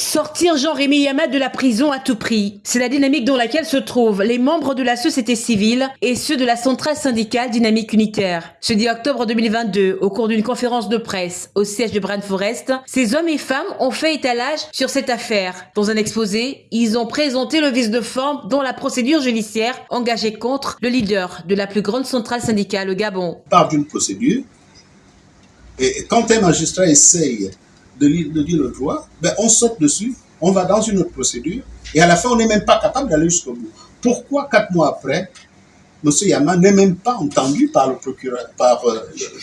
Sortir Jean-Rémy Yama de la prison à tout prix. C'est la dynamique dans laquelle se trouvent les membres de la société civile et ceux de la centrale syndicale dynamique unitaire. Jeudi octobre 2022, au cours d'une conférence de presse au siège de Brand Forest, ces hommes et femmes ont fait étalage sur cette affaire. Dans un exposé, ils ont présenté le vice de forme dans la procédure judiciaire engagée contre le leader de la plus grande centrale syndicale au Gabon. Par d'une procédure, et quand un magistrat essaye de, dire le droit, ben on saute dessus, on va dans une autre procédure, et à la fin, on n'est même pas capable d'aller jusqu'au bout. Pourquoi, quatre mois après, M. Yama n'est même pas entendu par le procureur, par euh,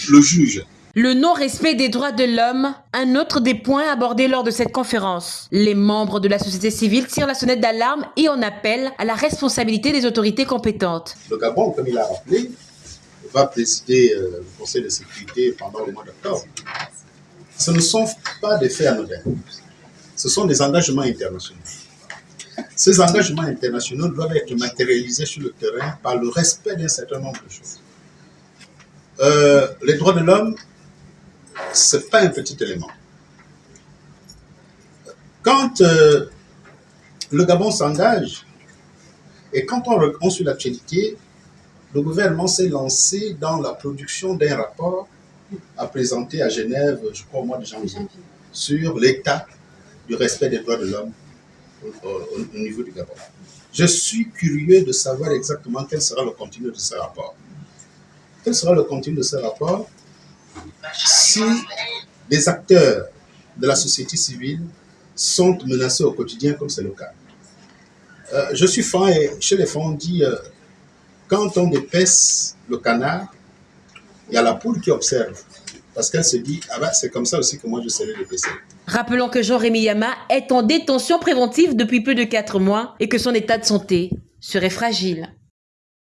le juge? Le non-respect des droits de l'homme, un autre des points abordés lors de cette conférence. Les membres de la société civile tirent la sonnette d'alarme et en appellent à la responsabilité des autorités compétentes. Le Gabon, comme il a rappelé, va présider euh, le Conseil de sécurité pendant le mois d'octobre ce ne sont pas des faits anodins. Ce sont des engagements internationaux. Ces engagements internationaux doivent être matérialisés sur le terrain par le respect d'un certain nombre de choses. Euh, les droits de l'homme, ce n'est pas un petit élément. Quand euh, le Gabon s'engage, et quand on, on suit l'actualité, le gouvernement s'est lancé dans la production d'un rapport a présenté à Genève, je crois au mois de janvier, sur l'état du respect des droits de l'homme au, niveau du Gabon. Je suis curieux de savoir exactement quel sera le contenu de ce rapport. Quel sera le contenu de ce rapport si les acteurs de la société civile sont menacés au quotidien comme c'est le cas? Euh, je suis fan et chez les fans on dit euh, quand on dépaisse le canard, il y a la poule qui observe. Parce qu'elle se dit, ah ben, c'est comme ça aussi que moi je serai le PC. Rappelons que Jean-Rémy Yama est en détention préventive depuis plus de 4 mois et que son état de santé serait fragile.